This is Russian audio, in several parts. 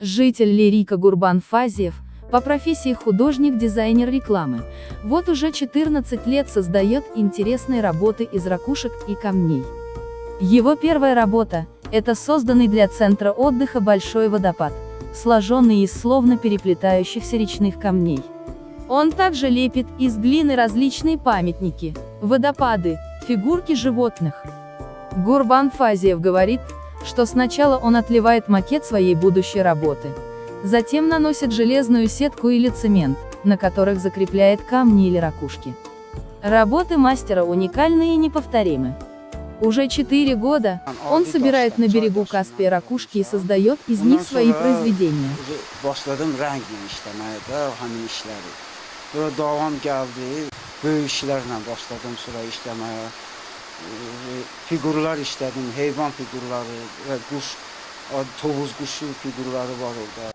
Житель Лирика Гурбан Фазиев, по профессии художник-дизайнер рекламы, вот уже 14 лет создает интересные работы из ракушек и камней. Его первая работа – это созданный для центра отдыха большой водопад, сложенный из словно переплетающихся речных камней. Он также лепит из глины различные памятники, водопады, фигурки животных. Гурбан Фазиев говорит, что сначала он отливает макет своей будущей работы. Затем наносит железную сетку или цемент, на которых закрепляет камни или ракушки. Работы мастера уникальны и неповторимы. Уже четыре года он собирает на берегу Каспия ракушки и создает из них свои произведения. Sonra davam gəldi. Böyük işlərlə başladım sonra işləməyə. Figurlar işlədim, heyvan figurları və quş, tovuz quşu figurları var orada.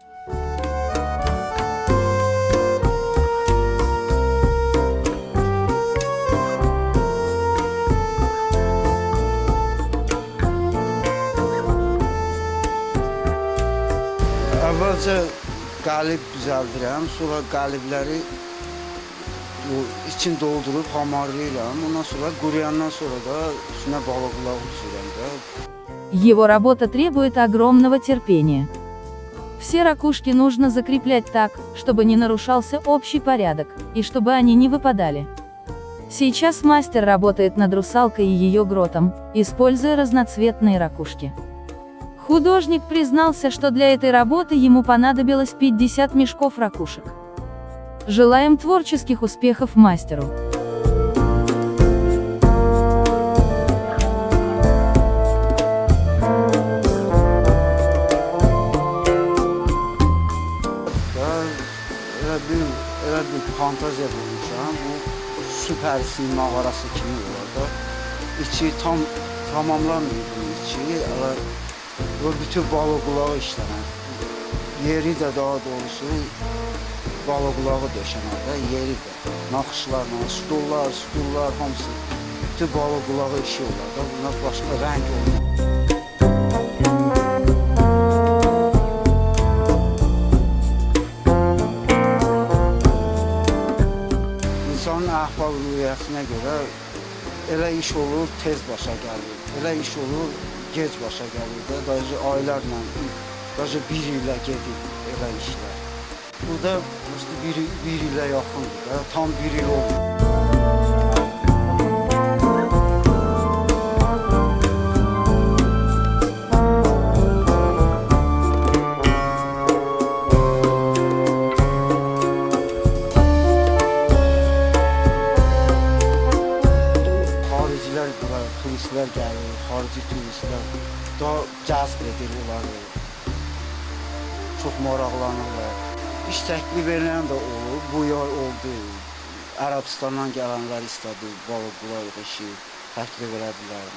Əvvəlcə qalib düzəldirəm, sonra qalibləri bu için doldurub hamarlayıram. Ondan sonra quruyandan sonra da üstünə balıq qulağı düzürəm də. Его работа требует огромного терпения. Все ракушки нужно закреплять так, чтобы не нарушался общий порядок, и чтобы они не выпадали. Сейчас мастер работает над русалкой и ее гротом, используя разноцветные ракушки. Художник признался, что для этой работы ему понадобилось 50 мешков ракушек. Желаем творческих успехов мастеру. Yeri də daha doğrusu balıqlağı döşənəndə yeri də. Naxışlarla, stullar, stullar hamısı bütün balıqlağı işi olar da. Bunlar başqa rəng olur. İnsanın əhval-ruhiyyəsinə görə elə iş olur, tez başa gəlir. Elə iş olur, gec başa gəlir də. Dayıcı aylarla, dayıcı bir ilə gedir elə işlər. Bu da işte bir, bir ilə yaxındır da, tam bir il oldu. Xaricilər bura, turistlər gəlir, xarici turistlər daha cəzb edir onları. Çox maraqlanırlar. İş təklif edən də olur, bu yay oldu. Ərəbistandan gələnlər istədi, balıq bulaq işi təklif elədilər.